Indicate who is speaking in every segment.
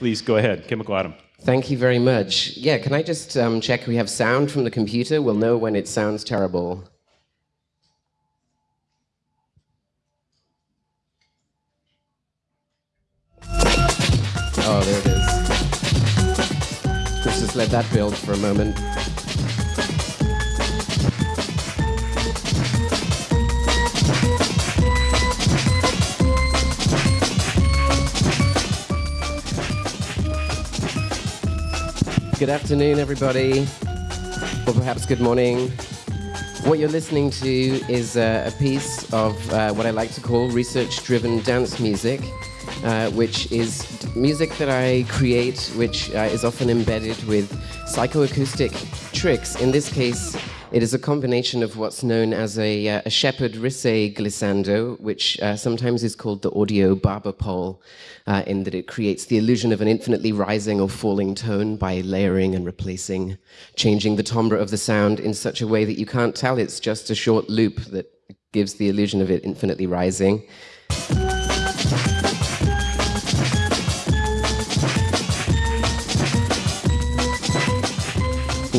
Speaker 1: Please go ahead, Chemical Atom.
Speaker 2: Thank you very much. Yeah, can I just um, check we have sound from the computer? We'll know when it sounds terrible. Oh, there it is. Let's just let that build for a moment. Good afternoon, everybody, or perhaps good morning. What you're listening to is uh, a piece of uh, what I like to call research driven dance music, uh, which is music that I create, which uh, is often embedded with psychoacoustic tricks. In this case, it is a combination of what's known as a, uh, a Shepard Risset glissando, which uh, sometimes is called the audio barber pole, uh, in that it creates the illusion of an infinitely rising or falling tone by layering and replacing, changing the timbre of the sound in such a way that you can't tell it's just a short loop that gives the illusion of it infinitely rising.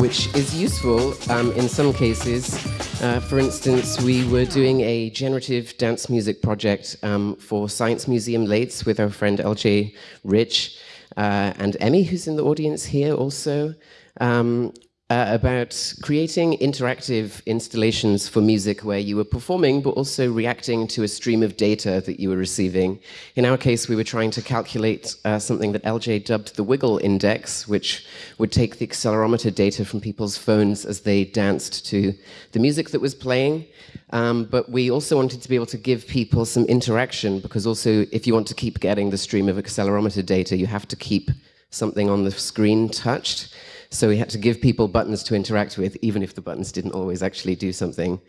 Speaker 2: Which is useful um, in some cases. Uh, for instance, we were doing a generative dance music project um, for Science Museum Lates with our friend LJ Rich uh, and Emmy, who's in the audience here also. Um, uh, about creating interactive installations for music where you were performing but also reacting to a stream of data that you were receiving. In our case, we were trying to calculate uh, something that LJ dubbed the wiggle index, which would take the accelerometer data from people's phones as they danced to the music that was playing. Um, but we also wanted to be able to give people some interaction because also if you want to keep getting the stream of accelerometer data, you have to keep something on the screen touched. So we had to give people buttons to interact with, even if the buttons didn't always actually do something.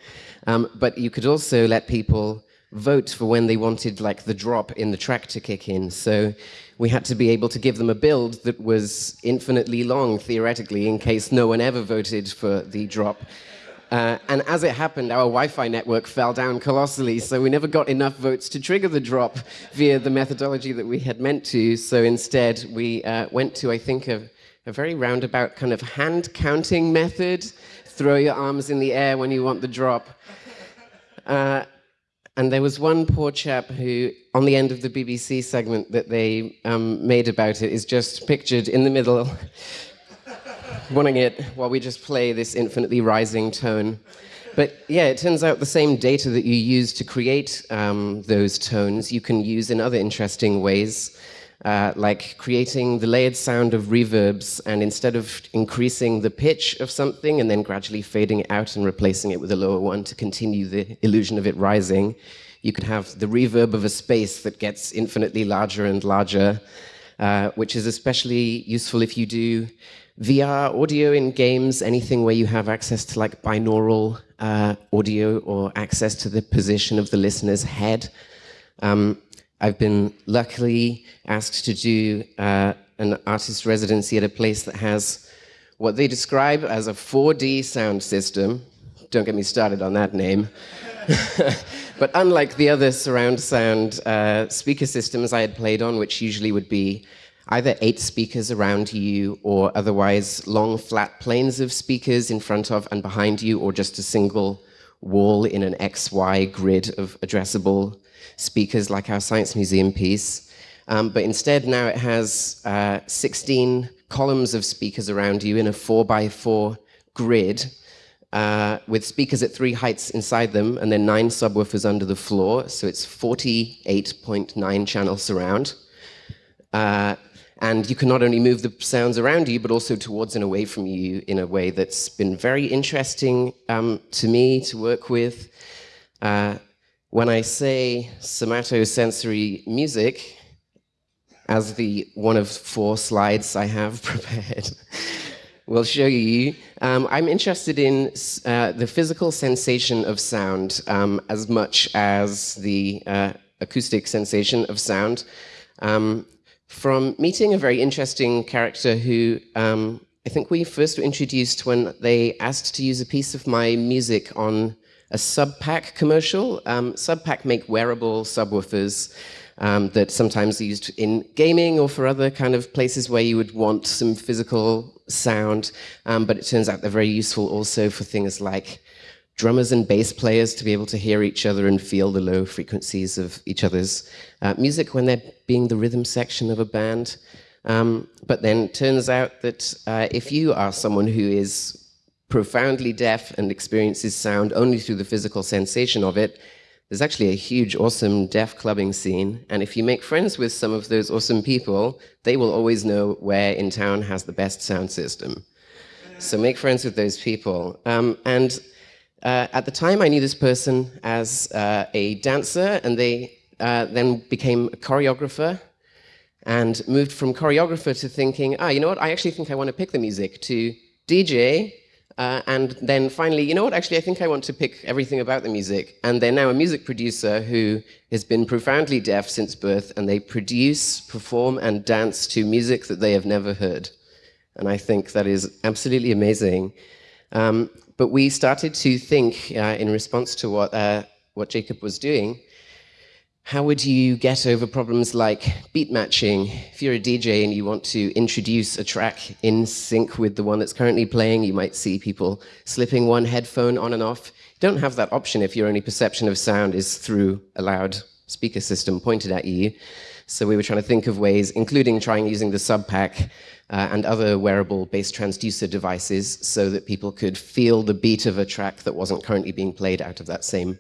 Speaker 2: Um, but you could also let people vote for when they wanted like the drop in the track to kick in. So we had to be able to give them a build that was infinitely long, theoretically, in case no one ever voted for the drop. Uh, and as it happened, our Wi-Fi network fell down colossally, so we never got enough votes to trigger the drop via the methodology that we had meant to. So instead, we uh, went to, I think, a a very roundabout kind of hand counting method. Throw your arms in the air when you want the drop. Uh, and there was one poor chap who, on the end of the BBC segment that they um, made about it, is just pictured in the middle, wanting it while we just play this infinitely rising tone. But yeah, it turns out the same data that you use to create um, those tones, you can use in other interesting ways uh, like creating the layered sound of reverbs and instead of increasing the pitch of something and then gradually fading out and replacing it with a lower one to continue the illusion of it rising, you could have the reverb of a space that gets infinitely larger and larger, uh, which is especially useful if you do VR audio in games, anything where you have access to like binaural uh, audio or access to the position of the listener's head. Um, I've been luckily asked to do uh, an artist residency at a place that has what they describe as a 4D sound system. Don't get me started on that name. but unlike the other surround sound uh, speaker systems I had played on, which usually would be either eight speakers around you or otherwise long flat planes of speakers in front of and behind you or just a single wall in an XY grid of addressable speakers like our Science Museum piece. Um, but instead now it has uh, 16 columns of speakers around you in a four by four grid uh, with speakers at three heights inside them and then nine subwoofers under the floor. So it's 48.9 channel surround. Uh, and you can not only move the sounds around you, but also towards and away from you in a way that's been very interesting um, to me to work with. When I say somatosensory music, as the one of four slides I have prepared will show you, um, I'm interested in uh, the physical sensation of sound um, as much as the uh, acoustic sensation of sound. Um, from meeting a very interesting character who um, I think we first were introduced when they asked to use a piece of my music on a Subpack commercial. Um, Subpack make wearable subwoofers um, that sometimes are used in gaming or for other kind of places where you would want some physical sound. Um, but it turns out they're very useful also for things like drummers and bass players to be able to hear each other and feel the low frequencies of each other's uh, music when they're being the rhythm section of a band. Um, but then turns out that uh, if you are someone who is profoundly deaf and experiences sound only through the physical sensation of it, there's actually a huge, awesome deaf clubbing scene. And if you make friends with some of those awesome people, they will always know where in town has the best sound system. So make friends with those people. Um, and uh, at the time, I knew this person as uh, a dancer, and they uh, then became a choreographer and moved from choreographer to thinking, ah, you know what, I actually think I want to pick the music, to DJ, uh, and then finally, you know what, actually I think I want to pick everything about the music. And they're now a music producer who has been profoundly deaf since birth, and they produce, perform, and dance to music that they have never heard. And I think that is absolutely amazing. Um, but we started to think, uh, in response to what, uh, what Jacob was doing, how would you get over problems like beat matching? If you're a DJ and you want to introduce a track in sync with the one that's currently playing, you might see people slipping one headphone on and off. You don't have that option if your only perception of sound is through a loud speaker system pointed at you. So we were trying to think of ways, including trying using the subpack uh, and other wearable bass transducer devices so that people could feel the beat of a track that wasn't currently being played out of that same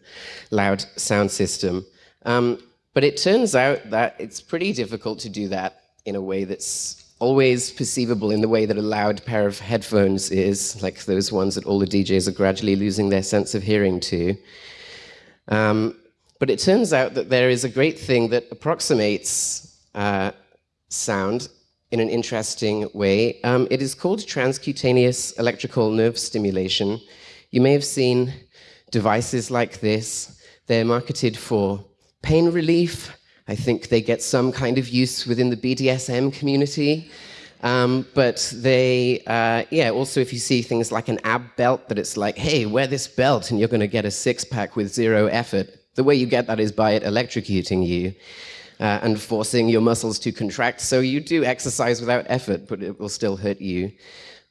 Speaker 2: loud sound system. Um, but it turns out that it's pretty difficult to do that in a way that's always perceivable in the way that a loud pair of headphones is, like those ones that all the DJs are gradually losing their sense of hearing to. Um, but it turns out that there is a great thing that approximates uh, sound in an interesting way. Um, it is called transcutaneous electrical nerve stimulation. You may have seen devices like this. They're marketed for pain relief. I think they get some kind of use within the BDSM community. Um, but they, uh, yeah, also if you see things like an ab belt, that it's like, hey, wear this belt and you're going to get a six pack with zero effort. The way you get that is by it electrocuting you uh, and forcing your muscles to contract. So you do exercise without effort, but it will still hurt you.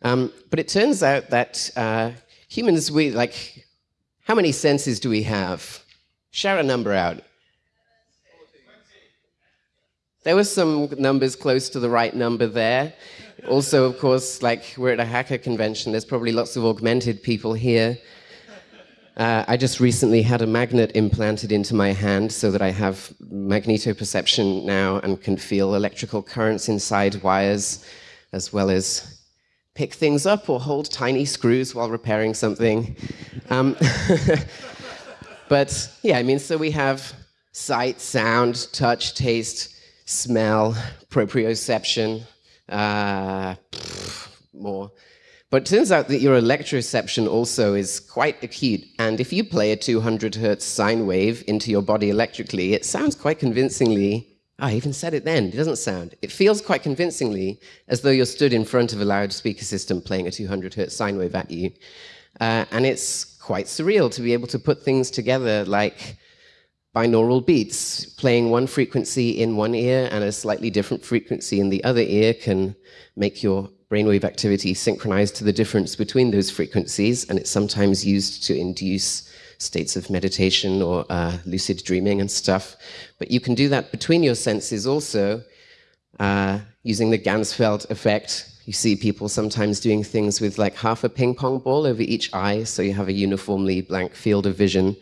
Speaker 2: Um, but it turns out that uh, humans, we like, how many senses do we have? Share a number out. There were some numbers close to the right number there. Also, of course, like we're at a hacker convention, there's probably lots of augmented people here. Uh, I just recently had a magnet implanted into my hand so that I have magnetoperception now and can feel electrical currents inside wires, as well as pick things up or hold tiny screws while repairing something. Um, but yeah, I mean, so we have sight, sound, touch, taste, smell, proprioception, uh, more. But it turns out that your electroreception also is quite acute. And if you play a 200 hertz sine wave into your body electrically, it sounds quite convincingly. I even said it then. It doesn't sound. It feels quite convincingly as though you're stood in front of a loudspeaker system playing a 200 hertz sine wave at you. Uh, and it's quite surreal to be able to put things together like binaural beats. Playing one frequency in one ear and a slightly different frequency in the other ear can make your brainwave activity synchronized to the difference between those frequencies, and it's sometimes used to induce states of meditation or uh, lucid dreaming and stuff. But you can do that between your senses also uh, using the Ganzfeld effect. You see people sometimes doing things with like half a ping pong ball over each eye, so you have a uniformly blank field of vision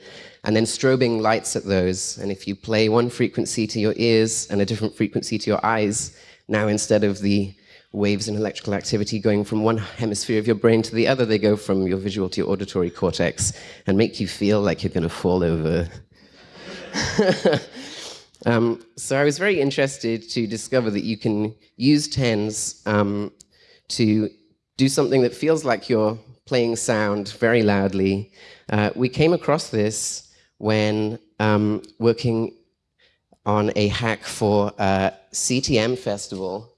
Speaker 2: and then strobing lights at those. And if you play one frequency to your ears and a different frequency to your eyes, now instead of the waves in electrical activity going from one hemisphere of your brain to the other, they go from your visual to your auditory cortex and make you feel like you're going to fall over. um, so I was very interested to discover that you can use TENS um, to do something that feels like you're playing sound very loudly. Uh, we came across this when um, working on a hack for a CTM festival.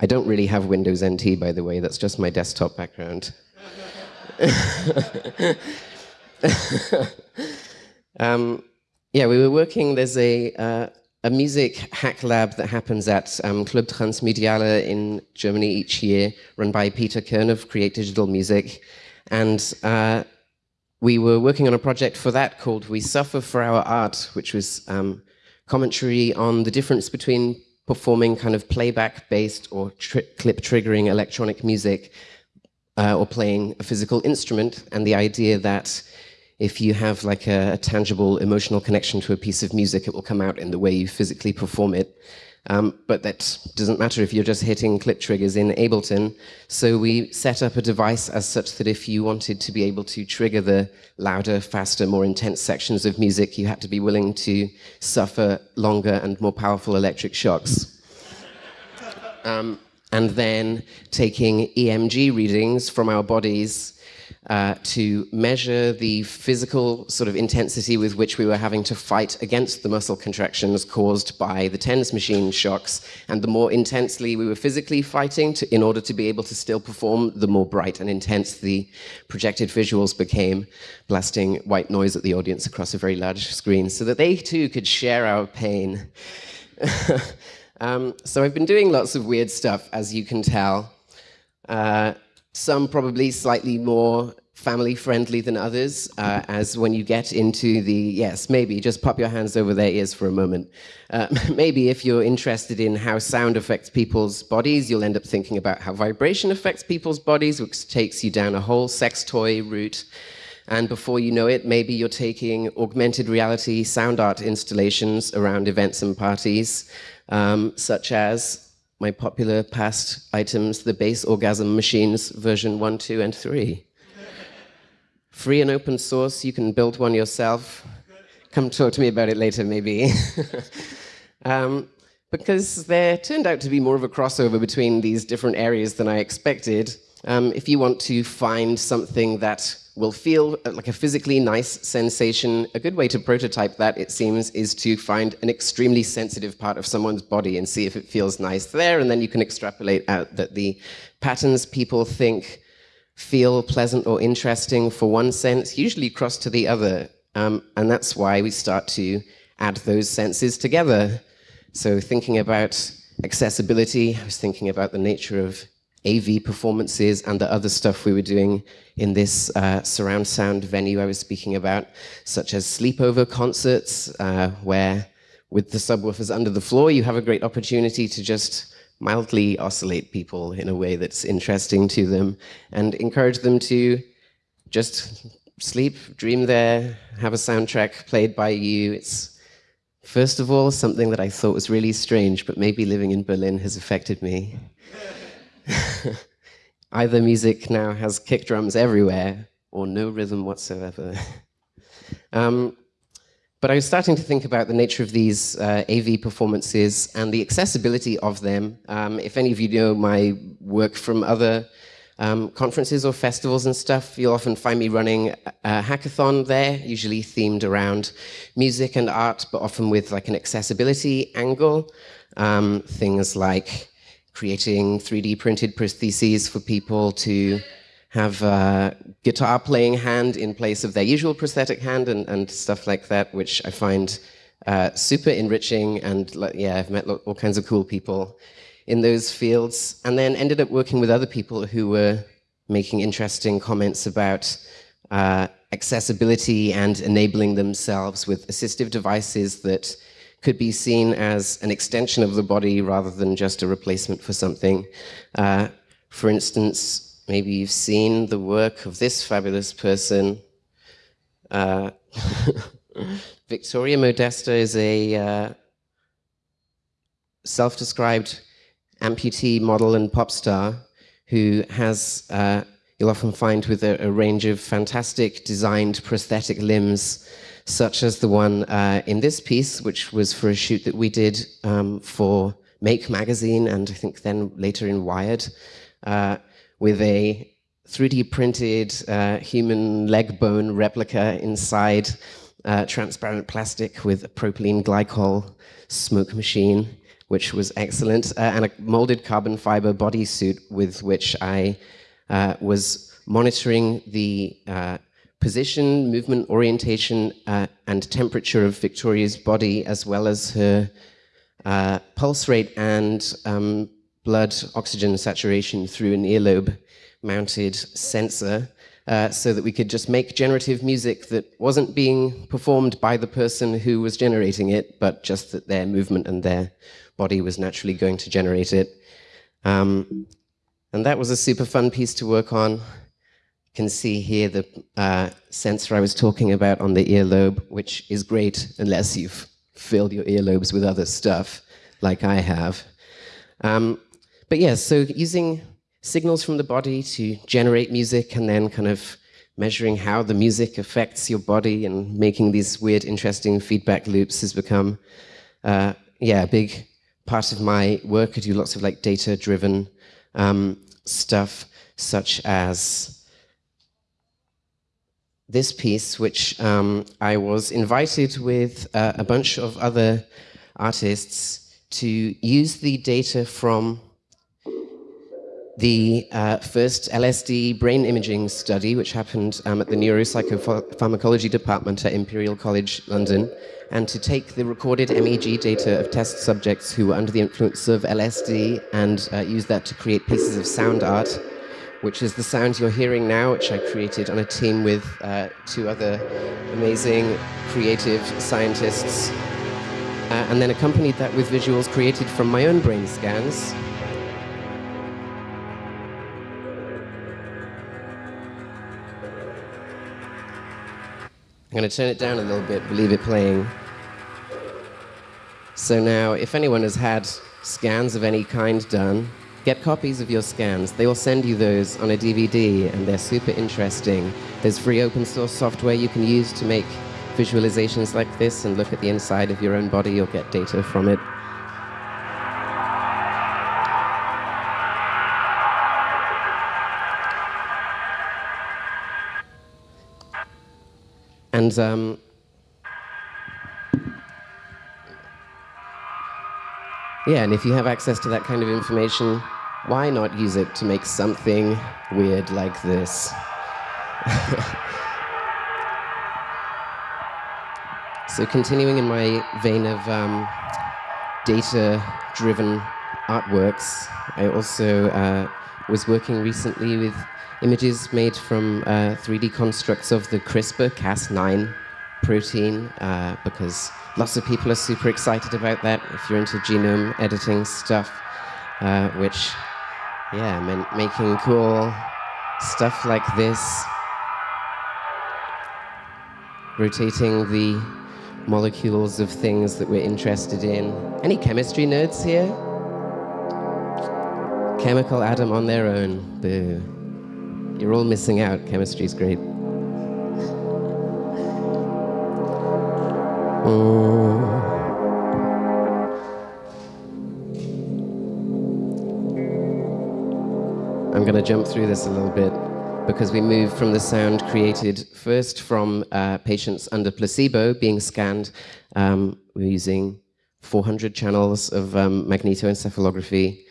Speaker 2: I don't really have Windows NT, by the way. That's just my desktop background. um, yeah, we were working, there's a, uh, a music hack lab that happens at um, Club Transmediale in Germany each year, run by Peter Kirn of Create Digital Music. And uh, we were working on a project for that called We Suffer for Our Art, which was um, commentary on the difference between performing kind of playback-based or tri clip-triggering electronic music uh, or playing a physical instrument, and the idea that if you have like a, a, tangible emotional connection to a piece of music, it will come out in the way you physically perform it. Um, but that doesn't matter if you're just hitting clip triggers in Ableton. So we set up a device as such that if you wanted to be able to trigger the louder, faster, more intense sections of music, you had to be willing to suffer longer and more powerful electric shocks. Um, and then taking EMG readings from our bodies uh, to measure the physical sort of intensity with which we were having to fight against the muscle contractions caused by the TENS machine shocks. And the more intensely we were physically fighting to, in order to be able to still perform, the more bright and intense the projected visuals became, blasting white noise at the audience across a very large screen so that they too could share our pain. um, so I've been doing lots of weird stuff, as you can tell. Uh, some probably slightly more family friendly than others, uh, as when you get into the, yes, maybe, just pop your hands over their ears for a moment. Uh, maybe if you're interested in how sound affects people's bodies, you'll end up thinking about how vibration affects people's bodies, which takes you down a whole sex toy route. And before you know it, maybe you're taking augmented reality sound art installations around events and parties, um, such as my popular past items, the Bass Orgasm Machines version 1, 2, and 3. Free and open source, you can build one yourself. Come talk to me about it later, maybe. um, because there turned out to be more of a crossover between these different areas than I expected. Um, if you want to find something that will feel like a physically nice sensation. A good way to prototype that, it seems, is to find an extremely sensitive part of someone's body and see if it feels nice there, and then you can extrapolate out that the patterns people think feel pleasant or interesting for one sense usually cross to the other, um, and that's why we start to add those senses together. So thinking about accessibility, I was thinking about the nature of AV performances and the other stuff we were doing in this uh, surround sound venue I was speaking about, such as sleepover concerts, uh, where with the subwoofers under the floor, you have a great opportunity to just mildly oscillate people in a way that's interesting to them and encourage them to just sleep, dream there, have a soundtrack played by you. It's, first of all, something that I thought was really strange, but maybe living in Berlin has affected me. Either music now has kick drums everywhere or no rhythm whatsoever. um, but I was starting to think about the nature of these uh, AV performances and the accessibility of them. Um, if any of you know my work from other um, conferences or festivals and stuff, you'll often find me running a hackathon there, usually themed around music and art, but often with like an accessibility angle. Um, things like creating 3D printed prostheses for people to have a guitar playing hand in place of their usual prosthetic hand and, and stuff like that, which I find uh, super enriching. And yeah, I've met all kinds of cool people in those fields. And then ended up working with other people who were making interesting comments about uh, accessibility and enabling themselves with assistive devices that could be seen as an extension of the body rather than just a replacement for something. Uh, for instance, maybe you've seen the work of this fabulous person. Uh, Viktoria Modesta is a uh, self-described amputee model and pop star who has, uh, you'll often find with a, a range of fantastic designed prosthetic limbs such as the one uh, in this piece, which was for a shoot that we did um, for Make magazine and I think then later in Wired, uh, with a 3D printed uh, human leg bone replica inside uh, transparent plastic with a propylene glycol smoke machine, which was excellent, uh, and a molded carbon fiber bodysuit with which I uh, was monitoring the position, movement, orientation, uh, and temperature of Viktoria's body, as well as her uh, pulse rate and um, blood oxygen saturation through an earlobe mounted sensor uh, so that we could just make generative music that wasn't being performed by the person who was generating it, but just that their movement and their body was naturally going to generate it. Um, and that was a super fun piece to work on. Can see here the uh, sensor I was talking about on the earlobe, which is great unless you've filled your earlobes with other stuff, like I have. Um, but yeah, so using signals from the body to generate music and then kind of measuring how the music affects your body and making these weird, interesting feedback loops has become, uh, yeah, a big part of my work. I do lots of like data-driven um, stuff, such as this piece, which um, I was invited with uh, a bunch of other artists to use the data from the uh, first LSD brain imaging study, which happened um, at the Neuropsychopharmacology Department at Imperial College London, and to take the recorded MEG data of test subjects who were under the influence of LSD and uh, use that to create pieces of sound art, which is the sound you're hearing now, which I created on a team with uh, two other amazing creative scientists, uh, and then accompanied that with visuals created from my own brain scans. I'm going to turn it down a little bit, but leave it playing. So now, if anyone has had scans of any kind done, get copies of your scans. They will send you those on a DVD, and they're super interesting. There's free open source software you can use to make visualizations like this and look at the inside of your own body or get data from it. And um, yeah, and if you have access to that kind of information, why not use it to make something weird like this? so continuing in my vein of um, data-driven artworks, I also uh, was working recently with images made from uh, 3D constructs of the CRISPR-Cas9 protein uh, because lots of people are super excited about that if you're into genome editing stuff, uh, which, yeah, meant making cool stuff like this, rotating the molecules of things that we're interested in. Any chemistry nerds here? Chemical atom on their own, boo. You're all missing out. Chemistry's great. Oh. I'm going to jump through this a little bit because we move from the sound created first from uh, patients under placebo being scanned. Um, we're using 400 channels of um, magnetoencephalography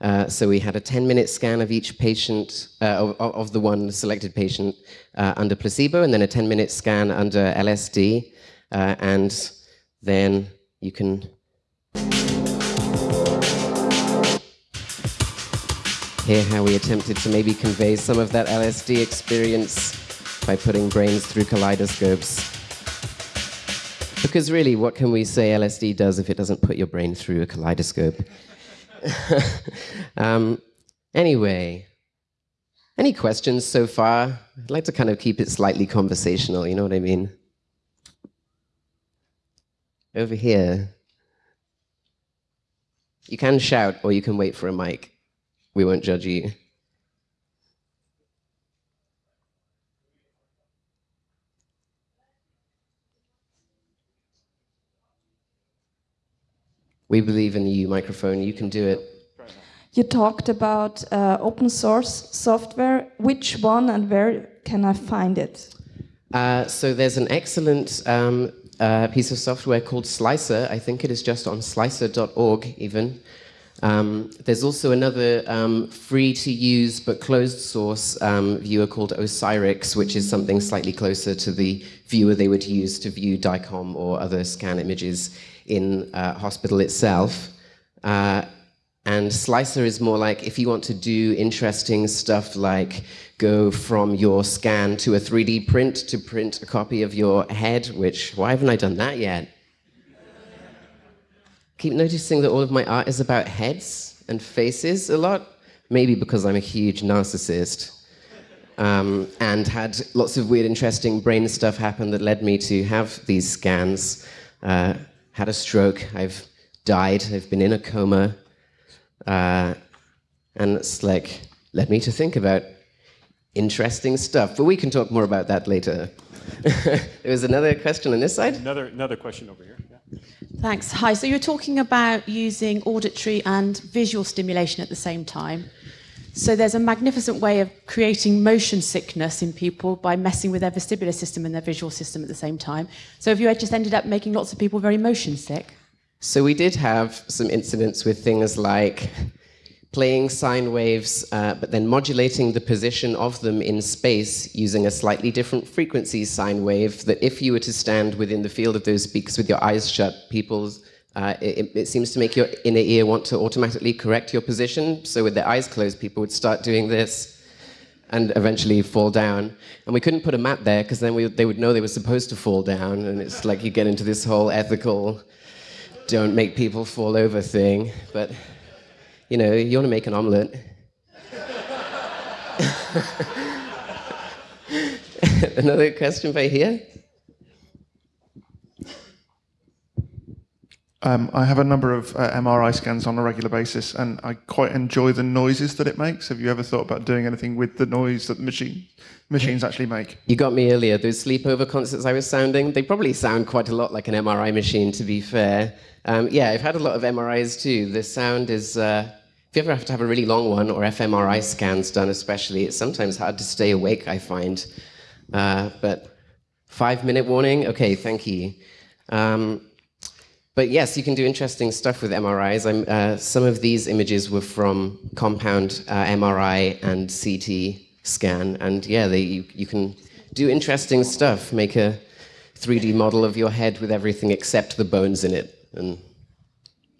Speaker 2: uh, so we had a 10-minute scan of each patient, uh, of, of, the one selected patient uh, under placebo, and then a 10-minute scan under LSD, uh, and then you can hear how we attempted to maybe convey some of that LSD experience by putting brains through kaleidoscopes. Because really, what can we say LSD does if it doesn't put your brain through a kaleidoscope? um, anyway, any questions so far? I'd like to kind of keep it slightly conversational, you know what I mean? Over here. You can shout or you can wait for a mic. We won't judge you. We believe in you, microphone. You can do it.
Speaker 1: You talked about uh, open source software. Which one and where can I find it?
Speaker 2: Uh, so there's an excellent um, uh, piece of software called Slicer. I think it is just on slicer.org even. Um, there's also another um, free to use but closed source um, viewer called OsiriX, which is something slightly closer to the viewer they would use to view DICOM or other scan images in uh, hospital itself. Uh, and Slicer is more like if you want to do interesting stuff like go from your scan to a 3D print to print a copy of your head, which, why haven't I done that yet? Keep noticing that all of my art is about heads and faces a lot. Maybe because I'm a huge narcissist. Um, and had lots of weird, interesting brain stuff happen that led me to have these scans. Uh, had a stroke, I've died, I've been in a coma. Uh, and it's like, led me to think about interesting stuff. But we can talk more about that later. there was another question on this side.
Speaker 3: Another, another question over here. Yeah.
Speaker 4: Thanks. Hi. So you're talking about using auditory and visual stimulation at the same time. So there's a magnificent way of creating motion sickness in people by messing with their vestibular system and their visual system at the same time. So have you just ended up making lots of people very motion sick?
Speaker 2: So we did have some incidents with things like playing sine waves, uh, but then modulating the position of them in space using a slightly different frequency sine wave that if you were to stand within the field of those speakers with your eyes shut, people's uh, it, it, seems to make your inner ear want to automatically correct your position. So with their eyes closed, people would start doing this and eventually fall down. And we couldn't put a mat there because then we, they would know they were supposed to fall down. And it's like you get into this whole ethical, don't make people fall over thing. But you know, you want to make an omelette. Another question by here?
Speaker 5: Um, I have a number of uh, MRI scans on a regular basis, and I quite enjoy the noises that it makes. Have you ever thought about doing anything with the noise that the machine, machines actually make?
Speaker 2: You got me earlier. Those sleepover concerts I was sounding, they probably sound quite a lot like an MRI machine, to be fair. Um, yeah, I've had a lot of MRIs too. The sound is, uh, if you ever have to have a really long one, or fMRI scans done especially, it's sometimes hard to stay awake, I find. Uh, but five minute warning, okay, thank you. Um, but yes, you can do interesting stuff with MRIs. Uh, some of these images were from compound uh, MRI and CT scan, and yeah, they, you, you can do interesting stuff. Make a 3D model of your head with everything except the bones in it and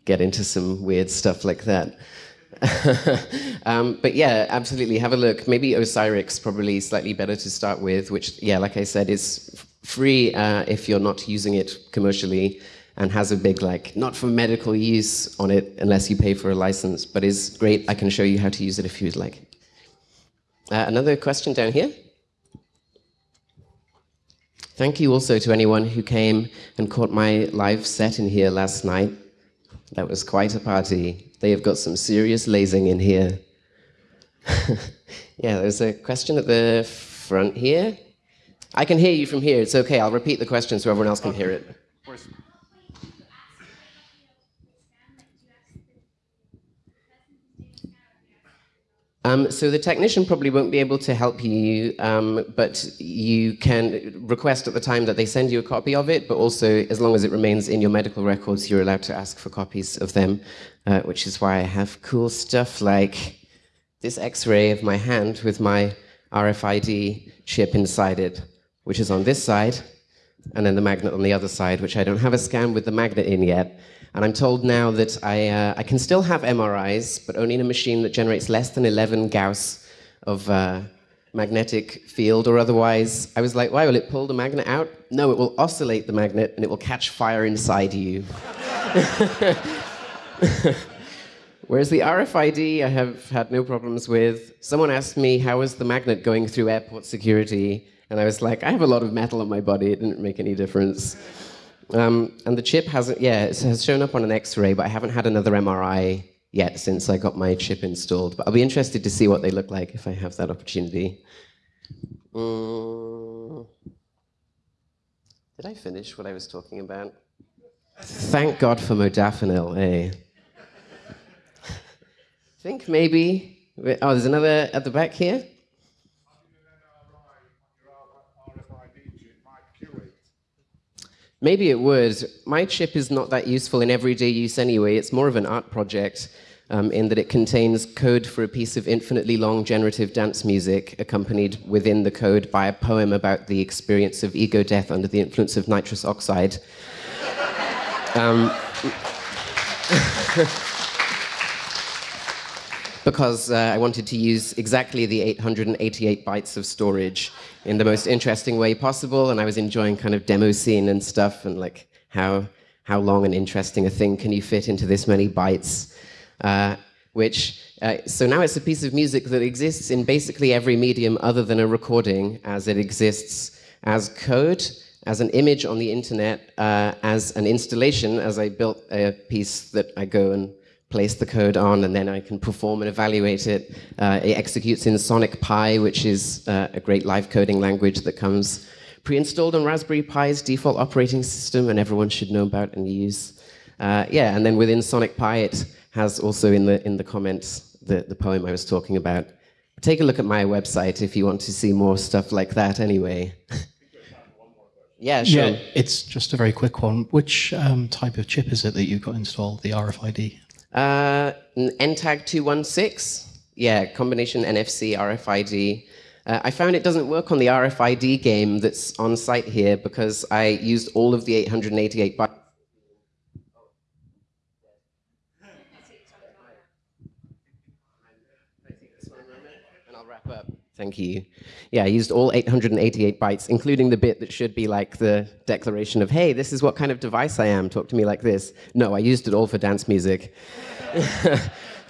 Speaker 2: get into some weird stuff like that. um, but yeah, absolutely, have a look. Maybe OsiriX probably slightly better to start with, which, yeah, like I said, is free uh, if you're not using it commercially and has a big, like, not for medical use on it unless you pay for a license, but is great. I can show you how to use it if you'd like. Uh, another question down here. Thank you also to anyone who came and caught my live set in here last night. That was quite a party. They have got some serious lasing in here. yeah, there's a question at the front here. I can hear you from here. It's okay. I'll repeat the question so everyone else can hear it. Um, so the technician probably won't be able to help you, um, but you can request at the time that they send you a copy of it, but also as long as it remains in your medical records, you're allowed to ask for copies of them, uh, which is why I have cool stuff like this x-ray of my hand with my RFID chip inside it, which is on this side, and then the magnet on the other side, which I don't have a scan with the magnet in yet. And I'm told now that I, uh, I can still have MRIs, but only in a machine that generates less than 11 Gauss of uh, magnetic field or otherwise. I was like, why will it pull the magnet out? No, it will oscillate the magnet and it will catch fire inside you. Whereas the RFID, I have had no problems with. Someone asked me, how was the magnet going through airport security? And I was like, I have a lot of metal on my body, it didn't make any difference. Um, and the chip hasn't, yeah, it has shown up on an X-ray, but I haven't had another MRI yet since I got my chip installed. But I'll be interested to see what they look like if I have that opportunity. Um, did I finish what I was talking about? Thank God for modafinil, eh? I think maybe. Oh, there's another at the back here. Maybe it would. My chip is not that useful in everyday use anyway. It's more of an art project. um, in that it contains code for a piece of infinitely long generative dance music, accompanied within the code by a poem about the experience of ego death under the influence of nitrous oxide. Um, because uh, I wanted to use exactly the 888 bytes of storage in the most interesting way possible, and I was enjoying kind of demo scene and stuff, and like how how long and interesting a thing can you fit into this many bytes? Uh, which uh, so now it's a piece of music that exists in basically every medium other than a recording, as it exists as code, as an image on the internet, uh, as an installation, as I built a piece that I go and place the code on, and then I can perform and evaluate it. Uh, it executes in Sonic Pi, which is uh, a great live coding language that comes pre-installed on Raspberry Pi's default operating system, and everyone should know about and use. Uh, yeah, and then within Sonic Pi, it has also in the in the comments the, the poem I was talking about. Take a look at my website if you want to see more stuff like that. Anyway. yeah, sure.
Speaker 6: Yeah, it's just a very quick one. Which um, type of chip is it that you've got installed? The RFID.
Speaker 2: Uh, NTAG 216. Yeah, combination NFC, RFID. Uh, I found it doesn't work on the RFID game that's on site here because I used all of the 888 bytes. And I'll wrap up. Thank you. Yeah, I used all 888 bytes, including the bit that should be like the declaration of, hey, this is what kind of device I am, talk to me like this. No, I used it all for dance music.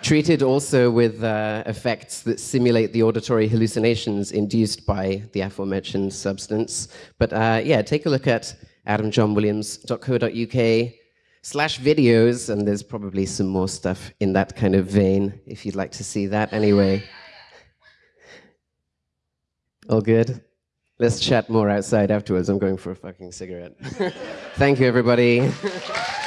Speaker 2: Treated also with uh, effects that simulate the auditory hallucinations induced by the aforementioned substance. But uh, yeah, take a look at adamjohnwilliams.co.uk slash videos, and there's probably some more stuff in that kind of vein if you'd like to see that anyway. All good? Let's chat more outside afterwards. I'm going for a fucking cigarette. Thank you, everybody.